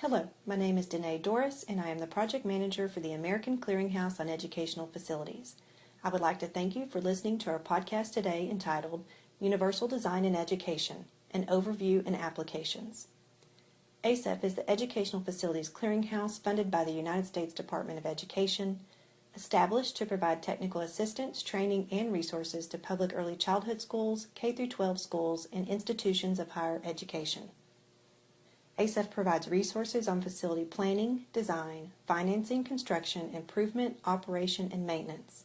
Hello, my name is Danae Doris, and I am the Project Manager for the American Clearinghouse on Educational Facilities. I would like to thank you for listening to our podcast today entitled Universal Design in Education, an Overview and Applications. ACEF is the Educational Facilities Clearinghouse funded by the United States Department of Education, established to provide technical assistance, training, and resources to public early childhood schools, K-12 schools, and institutions of higher education. ACEF provides resources on facility planning, design, financing, construction, improvement, operation, and maintenance.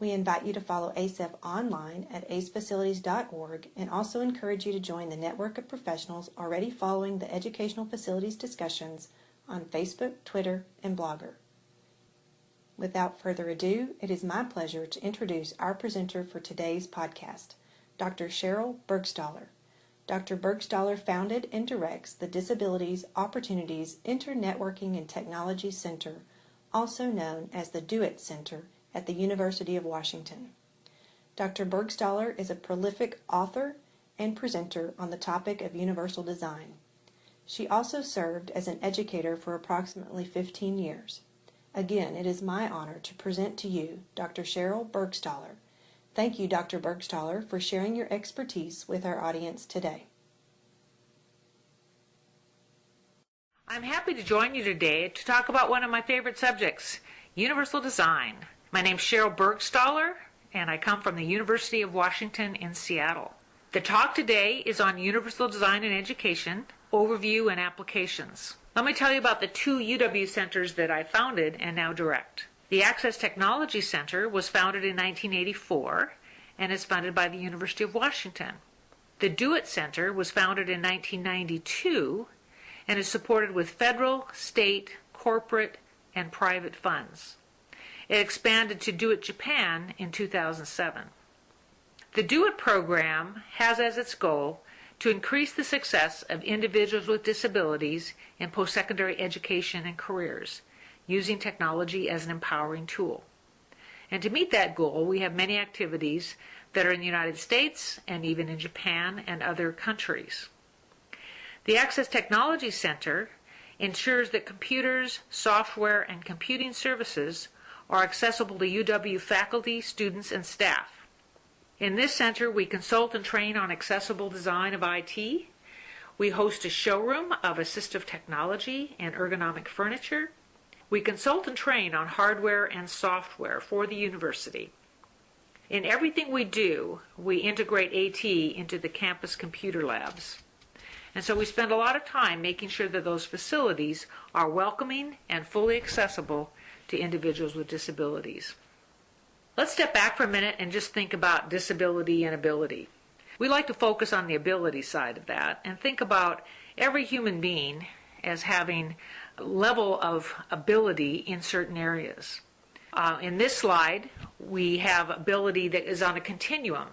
We invite you to follow ACEF online at acefacilities.org and also encourage you to join the network of professionals already following the educational facilities discussions on Facebook, Twitter, and Blogger. Without further ado, it is my pleasure to introduce our presenter for today's podcast, Dr. Cheryl Burgstahler. Dr. Burgstahler founded and directs the Disabilities Opportunities Internetworking and Technology Center, also known as the DoIT Center, at the University of Washington. Dr. Burgstahler is a prolific author and presenter on the topic of universal design. She also served as an educator for approximately 15 years. Again, it is my honor to present to you Dr. Cheryl Burgstahler, Thank you, Dr. Burgstahler, for sharing your expertise with our audience today. I'm happy to join you today to talk about one of my favorite subjects, universal design. My name's Cheryl Burgstahler, and I come from the University of Washington in Seattle. The talk today is on universal design in education, overview, and applications. Let me tell you about the two UW centers that I founded and now direct. The Access Technology Center was founded in 1984 and is funded by the University of Washington. The DoIT Center was founded in 1992 and is supported with federal, state, corporate, and private funds. It expanded to DoIT Japan in 2007. The DoIT program has as its goal to increase the success of individuals with disabilities in post-secondary education and careers using technology as an empowering tool. And to meet that goal, we have many activities that are in the United States and even in Japan and other countries. The Access Technology Center ensures that computers, software, and computing services are accessible to UW faculty, students, and staff. In this center, we consult and train on accessible design of IT. We host a showroom of assistive technology and ergonomic furniture. We consult and train on hardware and software for the university. In everything we do, we integrate AT into the campus computer labs. And so we spend a lot of time making sure that those facilities are welcoming and fully accessible to individuals with disabilities. Let's step back for a minute and just think about disability and ability. We like to focus on the ability side of that and think about every human being as having level of ability in certain areas. Uh, in this slide, we have ability that is on a continuum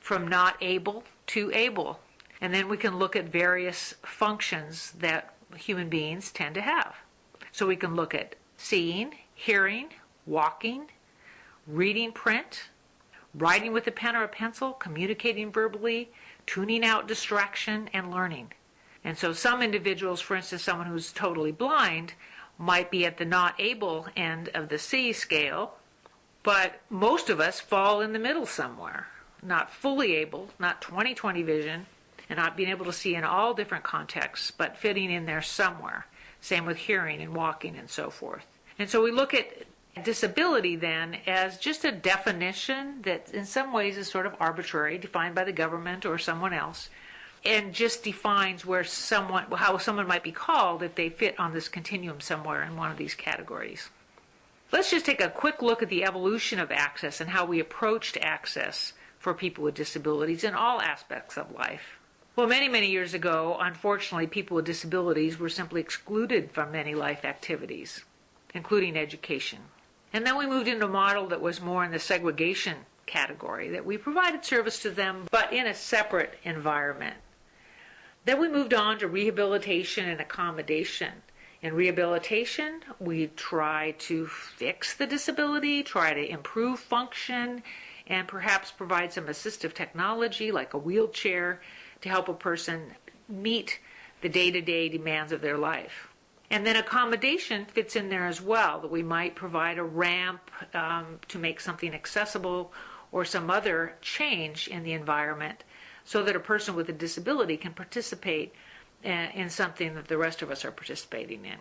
from not able to able. And then we can look at various functions that human beings tend to have. So we can look at seeing, hearing, walking, reading print, writing with a pen or a pencil, communicating verbally, tuning out distraction, and learning. And so some individuals, for instance, someone who's totally blind, might be at the not able end of the C scale, but most of us fall in the middle somewhere. Not fully able, not 20 20 vision, and not being able to see in all different contexts, but fitting in there somewhere. Same with hearing and walking and so forth. And so we look at disability then as just a definition that in some ways is sort of arbitrary, defined by the government or someone else, and just defines where someone how someone might be called if they fit on this continuum somewhere in one of these categories. Let's just take a quick look at the evolution of access and how we approached access for people with disabilities in all aspects of life. Well, many, many years ago, unfortunately, people with disabilities were simply excluded from many life activities, including education. And then we moved into a model that was more in the segregation category, that we provided service to them, but in a separate environment. Then we moved on to rehabilitation and accommodation. In rehabilitation, we try to fix the disability, try to improve function, and perhaps provide some assistive technology like a wheelchair to help a person meet the day to day demands of their life. And then accommodation fits in there as well, that we might provide a ramp um, to make something accessible or some other change in the environment so that a person with a disability can participate in something that the rest of us are participating in.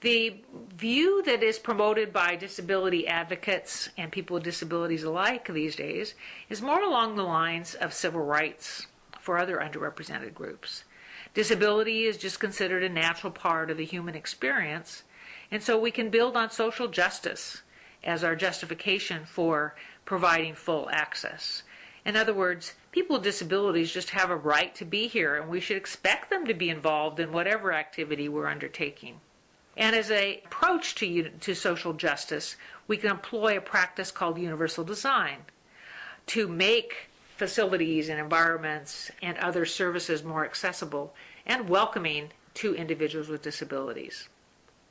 The view that is promoted by disability advocates and people with disabilities alike these days is more along the lines of civil rights for other underrepresented groups. Disability is just considered a natural part of the human experience, and so we can build on social justice as our justification for providing full access. In other words, people with disabilities just have a right to be here, and we should expect them to be involved in whatever activity we're undertaking. And as an approach to, to social justice, we can employ a practice called universal design to make facilities and environments and other services more accessible and welcoming to individuals with disabilities.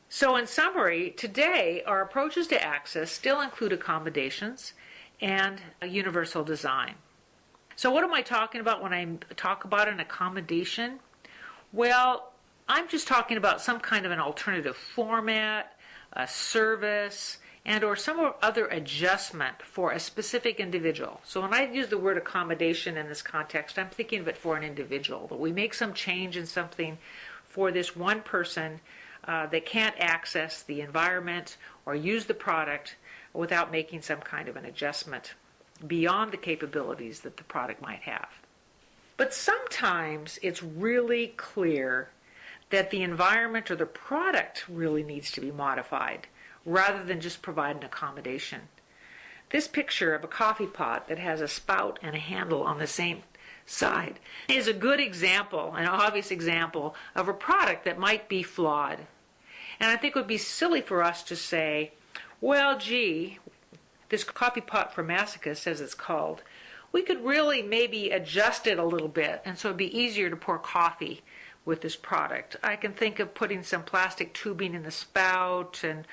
So, in summary, today our approaches to access still include accommodations and universal design. So, what am I talking about when I talk about an accommodation? Well, I'm just talking about some kind of an alternative format, a service, and or some other adjustment for a specific individual. So when I use the word accommodation in this context, I'm thinking of it for an individual. That we make some change in something for this one person uh, that can't access the environment or use the product without making some kind of an adjustment beyond the capabilities that the product might have. But sometimes it's really clear that the environment or the product really needs to be modified rather than just provide an accommodation. This picture of a coffee pot that has a spout and a handle on the same side is a good example, an obvious example of a product that might be flawed. And I think it would be silly for us to say, well, gee, this coffee pot for masochists, as it's called, we could really maybe adjust it a little bit, and so it'd be easier to pour coffee with this product. I can think of putting some plastic tubing in the spout and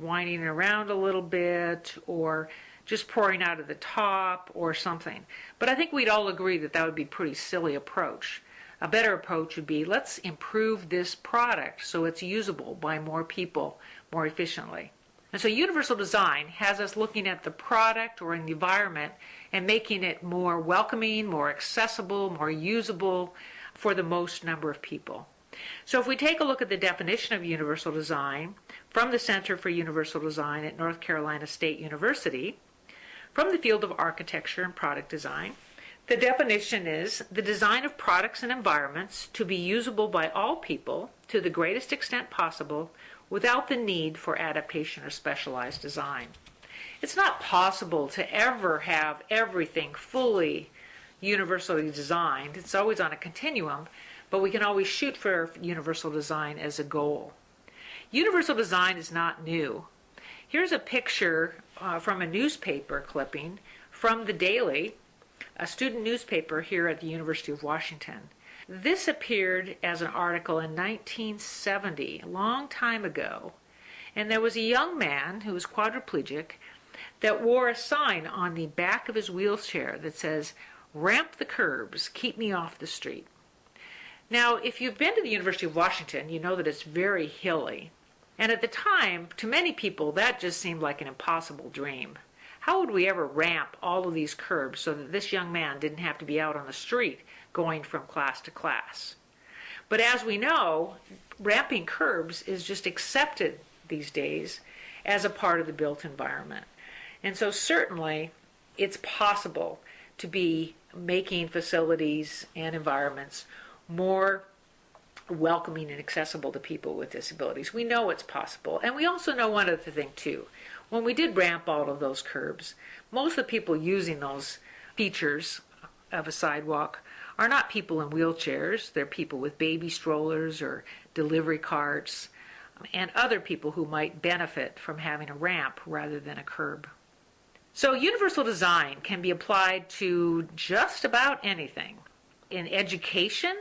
winding it around a little bit or just pouring out of the top or something. But I think we'd all agree that that would be a pretty silly approach. A better approach would be let's improve this product so it's usable by more people more efficiently. And so universal design has us looking at the product or in the environment and making it more welcoming, more accessible, more usable, for the most number of people. So if we take a look at the definition of universal design from the Center for Universal Design at North Carolina State University, from the field of architecture and product design, the definition is the design of products and environments to be usable by all people to the greatest extent possible without the need for adaptation or specialized design. It's not possible to ever have everything fully universally designed. It's always on a continuum, but we can always shoot for universal design as a goal. Universal design is not new. Here's a picture uh, from a newspaper clipping from the Daily, a student newspaper here at the University of Washington. This appeared as an article in 1970, a long time ago, and there was a young man who was quadriplegic that wore a sign on the back of his wheelchair that says, ramp the curbs, keep me off the street. Now, if you've been to the University of Washington, you know that it's very hilly. And at the time, to many people, that just seemed like an impossible dream. How would we ever ramp all of these curbs so that this young man didn't have to be out on the street going from class to class? But as we know, ramping curbs is just accepted these days as a part of the built environment. And so certainly it's possible to be making facilities and environments more welcoming and accessible to people with disabilities. We know it's possible. And we also know one other thing, too. When we did ramp all of those curbs, most of the people using those features of a sidewalk are not people in wheelchairs. They're people with baby strollers or delivery carts um, and other people who might benefit from having a ramp rather than a curb. So universal design can be applied to just about anything. In education,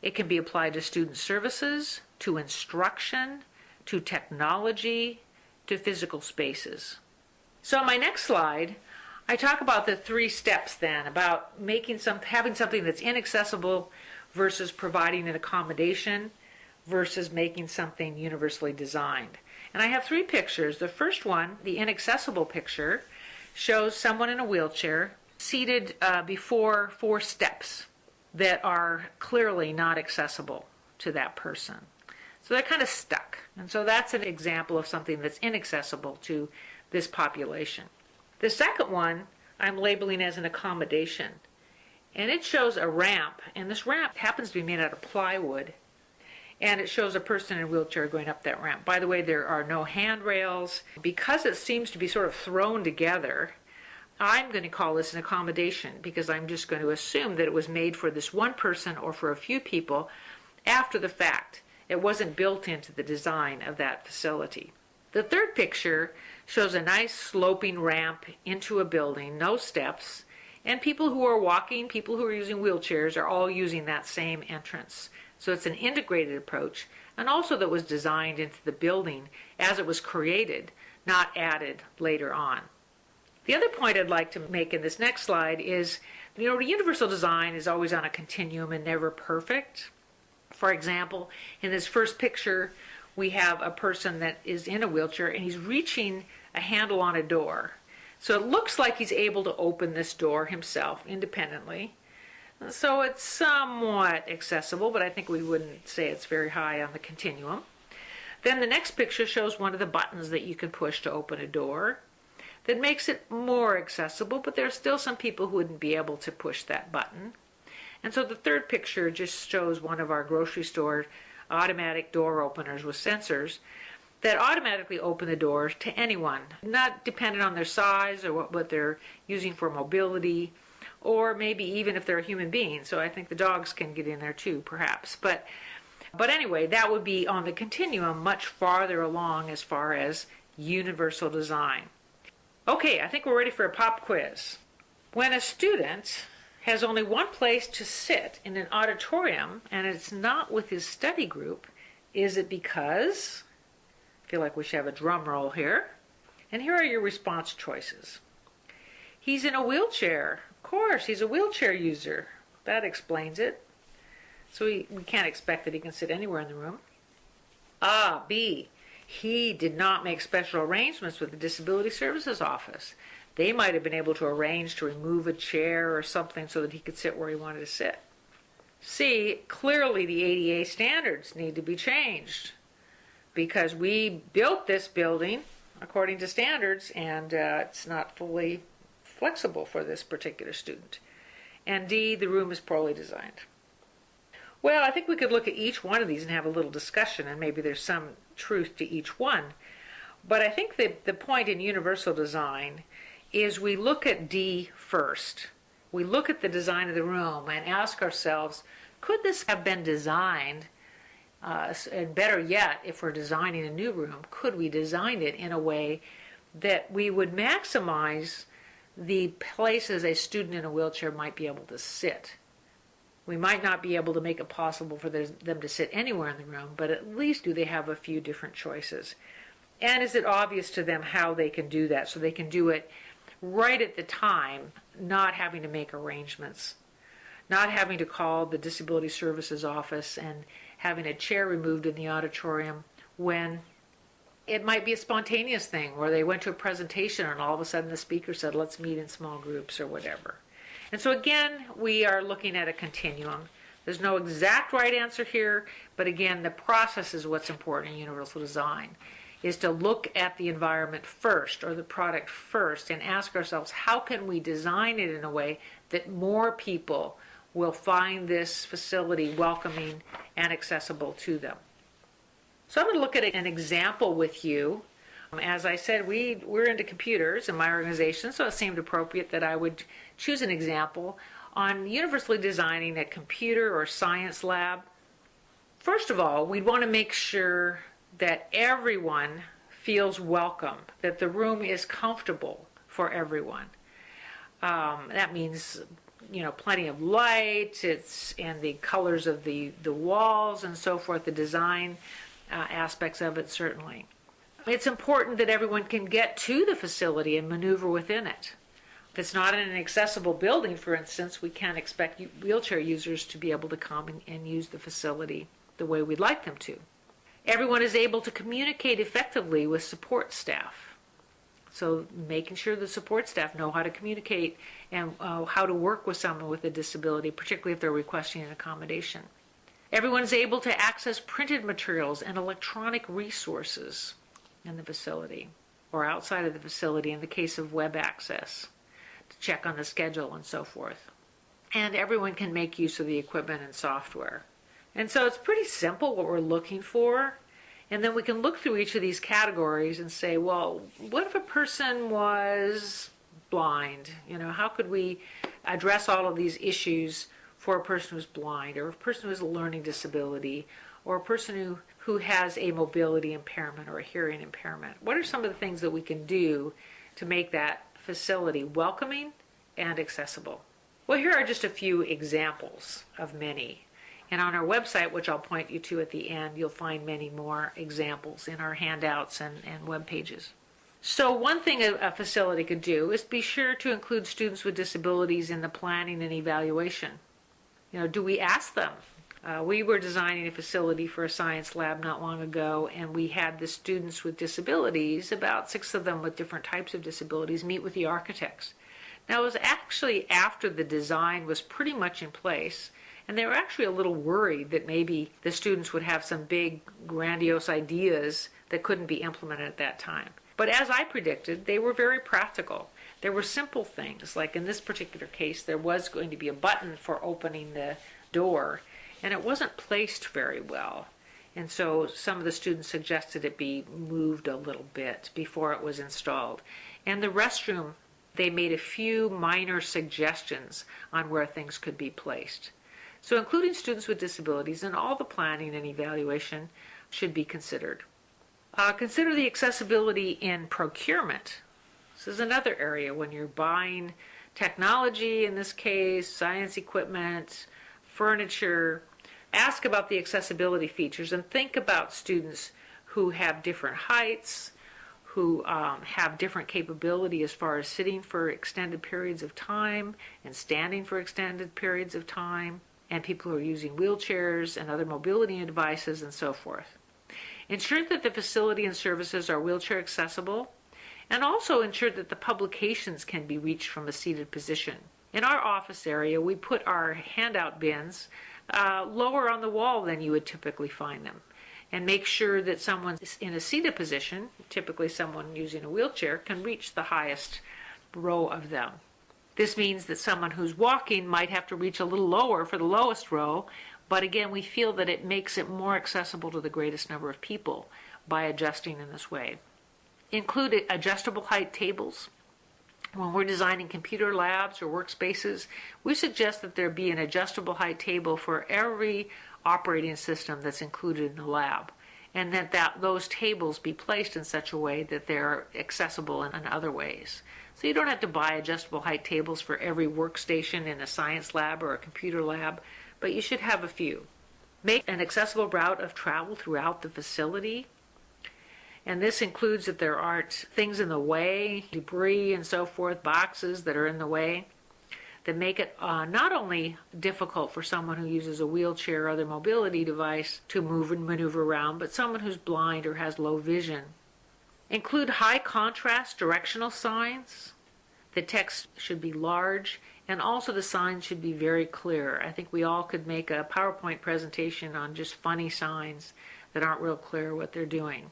it can be applied to student services, to instruction, to technology, to physical spaces. So on my next slide, I talk about the three steps then about making some having something that's inaccessible versus providing an accommodation versus making something universally designed. And I have three pictures. The first one, the inaccessible picture, shows someone in a wheelchair seated uh, before four steps that are clearly not accessible to that person. So they're kind of stuck. And so that's an example of something that's inaccessible to this population. The second one I'm labeling as an accommodation. And it shows a ramp, and this ramp happens to be made out of plywood. And it shows a person in a wheelchair going up that ramp. By the way, there are no handrails. Because it seems to be sort of thrown together, I'm going to call this an accommodation because I'm just going to assume that it was made for this one person or for a few people after the fact. It wasn't built into the design of that facility. The third picture shows a nice sloping ramp into a building, no steps, and people who are walking, people who are using wheelchairs are all using that same entrance. So it's an integrated approach and also that was designed into the building as it was created, not added later on. The other point I'd like to make in this next slide is, you know, universal design is always on a continuum and never perfect. For example, in this first picture, we have a person that is in a wheelchair and he's reaching a handle on a door. So it looks like he's able to open this door himself independently. So it's somewhat accessible, but I think we wouldn't say it's very high on the continuum. Then the next picture shows one of the buttons that you can push to open a door that makes it more accessible, but there are still some people who wouldn't be able to push that button. And so the third picture just shows one of our grocery store automatic door openers with sensors that automatically open the doors to anyone, not dependent on their size or what, what they're using for mobility, or maybe even if they're a human being. So I think the dogs can get in there too, perhaps. But but anyway, that would be on the continuum much farther along as far as universal design. Okay, I think we're ready for a pop quiz. When a student has only one place to sit in an auditorium and it's not with his study group, is it because? Feel like we should have a drum roll here. And here are your response choices. He's in a wheelchair. Of course, he's a wheelchair user. That explains it. So we, we can't expect that he can sit anywhere in the room. Ah, B. He did not make special arrangements with the Disability Services Office. They might have been able to arrange to remove a chair or something so that he could sit where he wanted to sit. C, clearly the ADA standards need to be changed because we built this building according to standards and uh, it's not fully flexible for this particular student. And D, the room is poorly designed. Well, I think we could look at each one of these and have a little discussion, and maybe there's some truth to each one. But I think that the point in universal design is we look at D first. We look at the design of the room and ask ourselves, could this have been designed, uh, and better yet, if we're designing a new room, could we design it in a way that we would maximize the places a student in a wheelchair might be able to sit? We might not be able to make it possible for them to sit anywhere in the room, but at least do they have a few different choices? And is it obvious to them how they can do that so they can do it right at the time, not having to make arrangements, not having to call the Disability Services Office and having a chair removed in the auditorium when it might be a spontaneous thing where they went to a presentation and all of a sudden the speaker said, let's meet in small groups or whatever. And so again, we are looking at a continuum. There's no exact right answer here, but again, the process is what's important in universal design, is to look at the environment first or the product first and ask ourselves, how can we design it in a way that more people will find this facility welcoming and accessible to them. So I'm going to look at an example with you as I said, we, we're into computers in my organization, so it seemed appropriate that I would choose an example on universally designing a computer or science lab. First of all, we'd want to make sure that everyone feels welcome, that the room is comfortable for everyone. Um, that means, you know, plenty of light, it's and the colors of the, the walls and so forth, the design uh, aspects of it certainly. It's important that everyone can get to the facility and maneuver within it. If it's not in an accessible building, for instance, we can't expect wheelchair users to be able to come and, and use the facility the way we'd like them to. Everyone is able to communicate effectively with support staff. So making sure the support staff know how to communicate and uh, how to work with someone with a disability, particularly if they're requesting an accommodation. Everyone is able to access printed materials and electronic resources in the facility or outside of the facility in the case of web access to check on the schedule and so forth. And everyone can make use of the equipment and software. And so it's pretty simple what we're looking for. And then we can look through each of these categories and say, well, what if a person was blind? You know, how could we address all of these issues for a person who's blind or a person who has a learning disability or a person who, who has a mobility impairment or a hearing impairment? What are some of the things that we can do to make that facility welcoming and accessible? Well, here are just a few examples of many and on our website, which I'll point you to at the end, you'll find many more examples in our handouts and, and web pages. So one thing a, a facility could do is be sure to include students with disabilities in the planning and evaluation. You know, do we ask them? Uh, we were designing a facility for a science lab not long ago, and we had the students with disabilities, about six of them with different types of disabilities, meet with the architects. Now, it was actually after the design was pretty much in place and they were actually a little worried that maybe the students would have some big, grandiose ideas that couldn't be implemented at that time. But as I predicted, they were very practical. There were simple things, like in this particular case, there was going to be a button for opening the door, and it wasn't placed very well. And so some of the students suggested it be moved a little bit before it was installed. And the restroom, they made a few minor suggestions on where things could be placed. So including students with disabilities in all the planning and evaluation should be considered. Uh, consider the accessibility in procurement. This is another area when you're buying technology, in this case, science equipment, furniture. Ask about the accessibility features and think about students who have different heights, who um, have different capability as far as sitting for extended periods of time and standing for extended periods of time and people who are using wheelchairs and other mobility devices and so forth. Ensure that the facility and services are wheelchair accessible and also ensure that the publications can be reached from a seated position. In our office area, we put our handout bins uh, lower on the wall than you would typically find them and make sure that someone in a seated position, typically someone using a wheelchair, can reach the highest row of them. This means that someone who's walking might have to reach a little lower for the lowest row, but again, we feel that it makes it more accessible to the greatest number of people by adjusting in this way. Include adjustable height tables. When we're designing computer labs or workspaces, we suggest that there be an adjustable height table for every operating system that's included in the lab and that, that those tables be placed in such a way that they're accessible in, in other ways. So you don't have to buy adjustable height tables for every workstation in a science lab or a computer lab, but you should have a few. Make an accessible route of travel throughout the facility. And this includes that there aren't things in the way, debris and so forth, boxes that are in the way, that make it uh, not only difficult for someone who uses a wheelchair or other mobility device to move and maneuver around, but someone who's blind or has low vision Include high contrast directional signs. The text should be large and also the signs should be very clear. I think we all could make a PowerPoint presentation on just funny signs that aren't real clear what they're doing.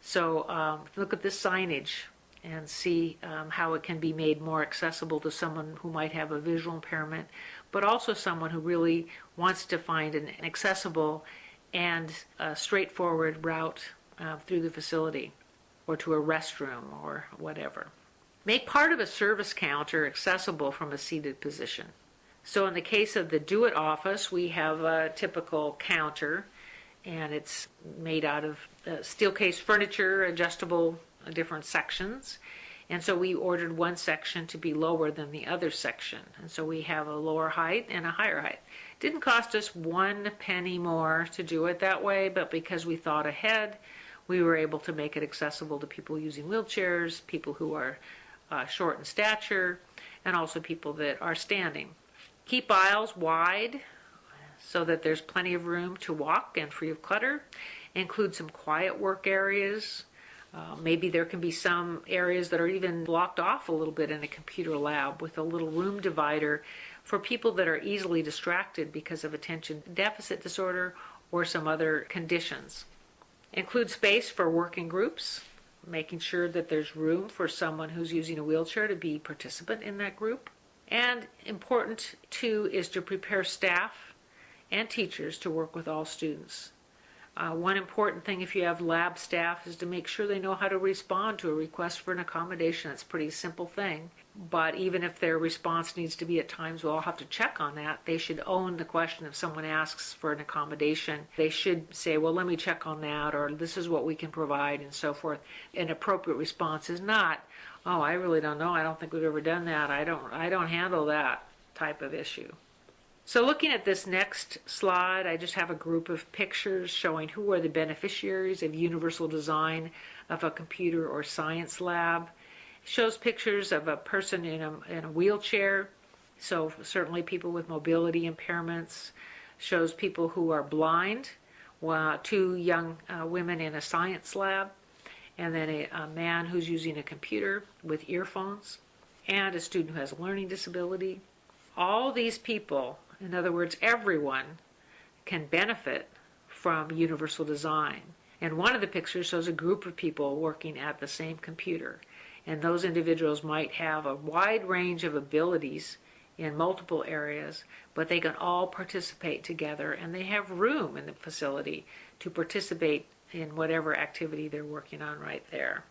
So um, look at this signage and see um, how it can be made more accessible to someone who might have a visual impairment, but also someone who really wants to find an accessible and straightforward route uh, through the facility or to a restroom or whatever. Make part of a service counter accessible from a seated position. So in the case of the DoIT office, we have a typical counter and it's made out of uh, Steelcase furniture, adjustable different sections. And so we ordered one section to be lower than the other section. And so we have a lower height and a higher height. Didn't cost us one penny more to do it that way, but because we thought ahead, we were able to make it accessible to people using wheelchairs, people who are uh, short in stature, and also people that are standing. Keep aisles wide so that there's plenty of room to walk and free of clutter. Include some quiet work areas. Uh, maybe there can be some areas that are even blocked off a little bit in a computer lab with a little room divider for people that are easily distracted because of attention deficit disorder or some other conditions. Include space for working groups, making sure that there's room for someone who's using a wheelchair to be participant in that group. And important too is to prepare staff and teachers to work with all students. Uh, one important thing if you have lab staff is to make sure they know how to respond to a request for an accommodation. It's a pretty simple thing. But even if their response needs to be at times, we'll all have to check on that. They should own the question if someone asks for an accommodation. They should say, well, let me check on that, or this is what we can provide, and so forth. An appropriate response is not, oh, I really don't know. I don't think we've ever done that. I don't, I don't handle that type of issue. So looking at this next slide, I just have a group of pictures showing who are the beneficiaries of universal design of a computer or science lab. It shows pictures of a person in a, in a wheelchair, so certainly people with mobility impairments. Shows people who are blind, uh, two young uh, women in a science lab, and then a, a man who's using a computer with earphones, and a student who has a learning disability. All these people in other words, everyone can benefit from universal design. And one of the pictures shows a group of people working at the same computer. And those individuals might have a wide range of abilities in multiple areas, but they can all participate together and they have room in the facility to participate in whatever activity they're working on right there.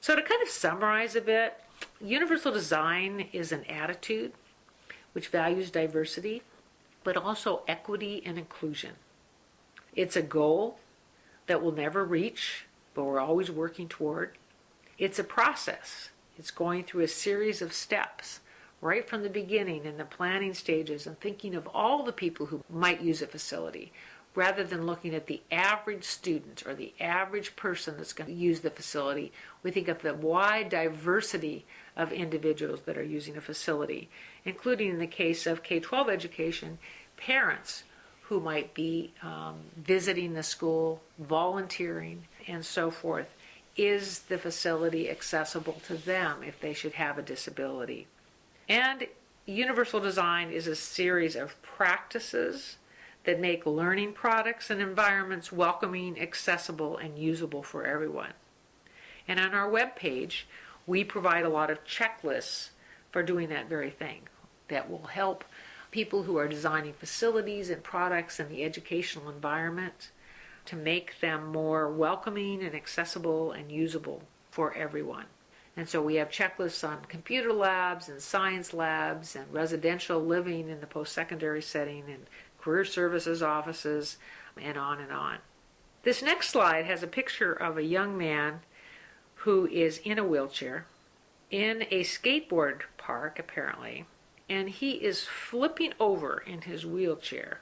So, to kind of summarize a bit, universal design is an attitude which values diversity but also equity and inclusion. It's a goal that we'll never reach, but we're always working toward. It's a process. It's going through a series of steps right from the beginning in the planning stages and thinking of all the people who might use a facility rather than looking at the average student or the average person that's going to use the facility. We think of the wide diversity of individuals that are using a facility, including in the case of K 12 education, parents who might be um, visiting the school, volunteering, and so forth. Is the facility accessible to them if they should have a disability? And universal design is a series of practices that make learning products and environments welcoming, accessible, and usable for everyone. And on our web page, we provide a lot of checklists for doing that very thing that will help people who are designing facilities and products in the educational environment to make them more welcoming and accessible and usable for everyone. And so we have checklists on computer labs and science labs and residential living in the post secondary setting and career services offices and on and on. This next slide has a picture of a young man who is in a wheelchair in a skateboard park, apparently, and he is flipping over in his wheelchair.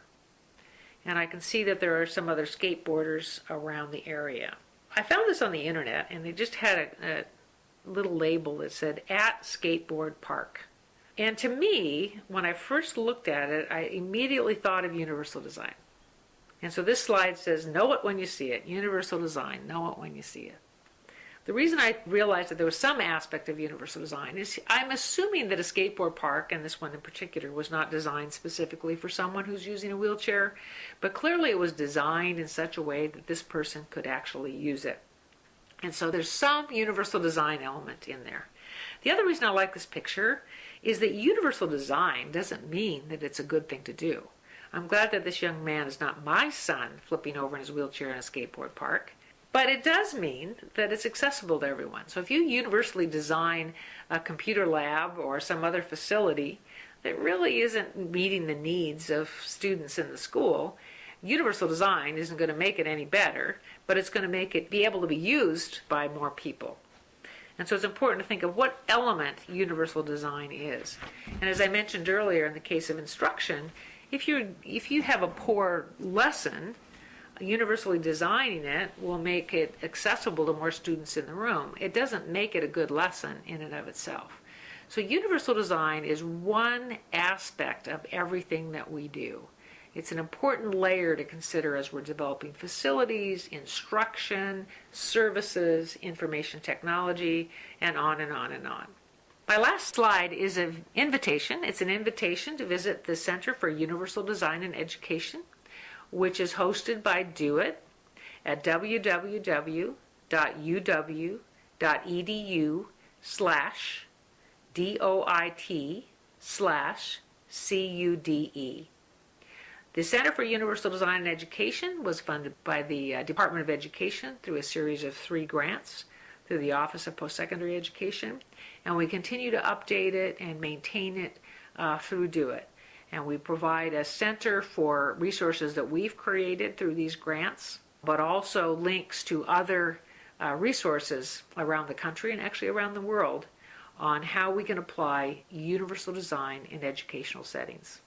And I can see that there are some other skateboarders around the area. I found this on the internet, and they just had a, a little label that said at skateboard park. And to me, when I first looked at it, I immediately thought of universal design. And so this slide says, know it when you see it. Universal design, know it when you see it. The reason I realized that there was some aspect of universal design is I'm assuming that a skateboard park, and this one in particular, was not designed specifically for someone who's using a wheelchair, but clearly it was designed in such a way that this person could actually use it. And so there's some universal design element in there. The other reason I like this picture is that universal design doesn't mean that it's a good thing to do. I'm glad that this young man is not my son flipping over in his wheelchair in a skateboard park. But it does mean that it's accessible to everyone. So if you universally design a computer lab or some other facility that really isn't meeting the needs of students in the school, universal design isn't going to make it any better, but it's going to make it be able to be used by more people. And so it's important to think of what element universal design is. And as I mentioned earlier in the case of instruction, if you if you have a poor lesson, universally designing it will make it accessible to more students in the room. It doesn't make it a good lesson in and of itself. So universal design is one aspect of everything that we do. It's an important layer to consider as we're developing facilities, instruction, services, information technology, and on and on and on. My last slide is an invitation. It's an invitation to visit the Center for Universal Design and Education, which is hosted by DOIT at www.uw.edu slash D-O-I-T slash C-U-D-E. The Center for Universal Design and Education was funded by the uh, Department of Education through a series of three grants through the Office of Postsecondary Education, and we continue to update it and maintain it uh, through DOIT. And we provide a center for resources that we've created through these grants, but also links to other uh, resources around the country and actually around the world on how we can apply universal design in educational settings.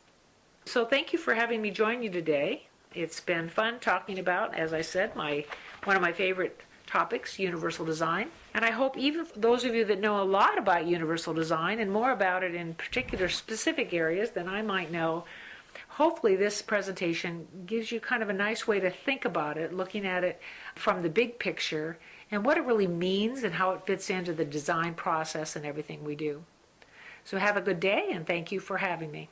So thank you for having me join you today. It's been fun talking about, as I said, my one of my favorite topics, universal design. And I hope even those of you that know a lot about universal design and more about it in particular specific areas than I might know, hopefully this presentation gives you kind of a nice way to think about it, looking at it from the big picture and what it really means and how it fits into the design process and everything we do. So have a good day and thank you for having me.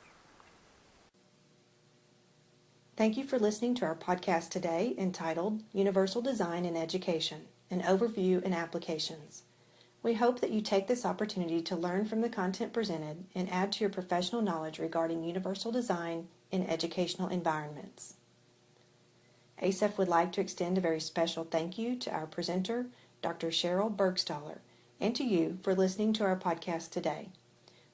Thank you for listening to our podcast today entitled Universal Design in Education An Overview and Applications. We hope that you take this opportunity to learn from the content presented and add to your professional knowledge regarding universal design in educational environments. ACEF would like to extend a very special thank you to our presenter, Dr. Cheryl Burgstahler, and to you for listening to our podcast today.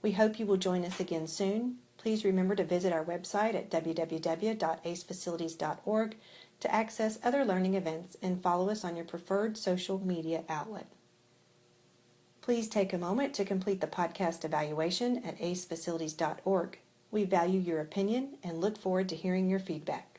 We hope you will join us again soon Please remember to visit our website at www.acefacilities.org to access other learning events and follow us on your preferred social media outlet. Please take a moment to complete the podcast evaluation at acefacilities.org. We value your opinion and look forward to hearing your feedback.